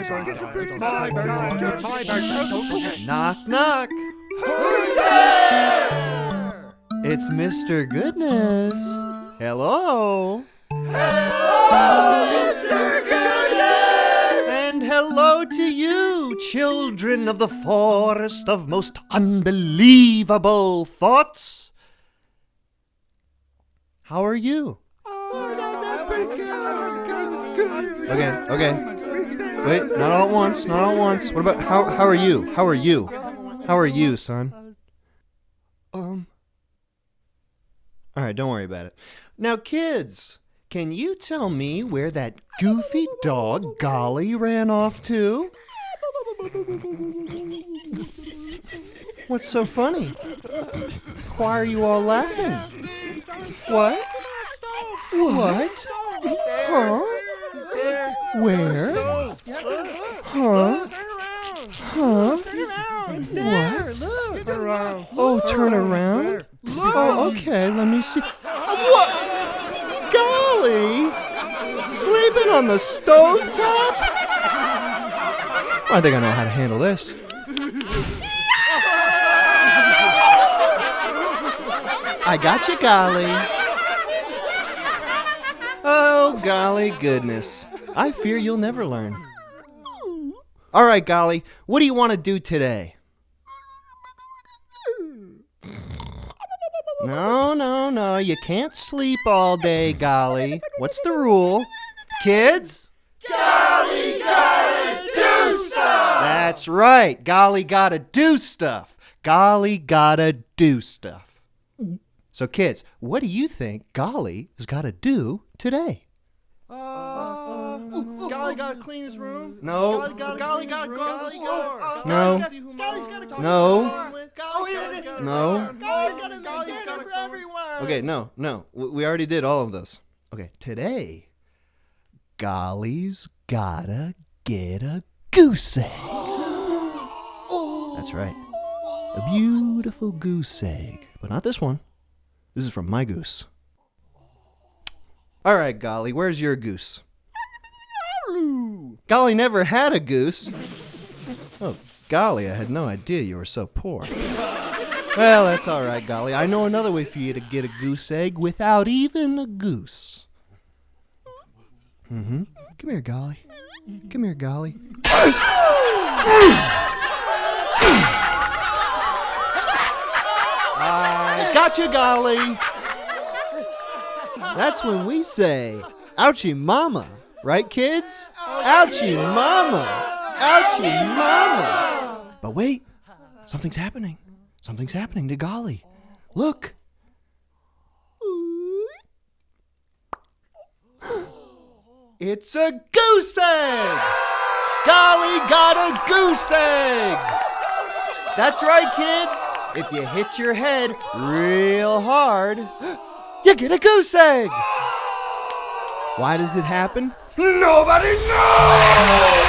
It's my birthday. It's my birthday. Knock, knock. It's Mr. Goodness. Hello. Mr. Goodness! And hello to you, children of the forest of most unbelievable thoughts. How are you? Okay, okay. Wait, not all at once, not all at once. What about how how are you? How are you? How are you, son? Um All right, don't worry about it. Now, kids, can you tell me where that goofy dog Golly ran off to? What's so funny? Why are you all laughing? What? What? Huh? Where? Huh? Huh? What? Oh, turn around? Oh, okay, let me see. What? Golly! Sleeping on the stove top? I think I know how to handle this. I got you, Golly. Oh, golly goodness. I fear you'll never learn. All right, Golly, what do you want to do today? No, no, no. You can't sleep all day, Golly. What's the rule? Kids? Golly gotta do stuff! That's right. Golly gotta do stuff. Golly gotta do stuff. So, kids, what do you think Golly has got to do today? Golly gotta clean his room? No. Golly gotta, golly gotta go to the store. No. Oh, golly's gotta go No. store. Golly's gotta go the No. Golly's gotta make dinner for everyone. Okay, no, no. We already did all of those. Okay, today, Golly's gotta get a goose egg. That's right. A beautiful goose egg. But not this one. This is from my goose. All right, Golly, where's your goose? Golly never had a goose. Oh, golly, I had no idea you were so poor. Well, that's all right, Golly. I know another way for you to get a goose egg without even a goose. Mm-hmm. Come here, Golly. Come here, Golly. I got you, Golly. That's when we say, ouchie mama. Right, kids? Ouchie mama. Ouchie mama. But wait, something's happening. Something's happening to Golly. Look. It's a goose egg! Golly got a goose egg! That's right, kids. If you hit your head real hard, you get a goose egg. Why does it happen? Nobody knows!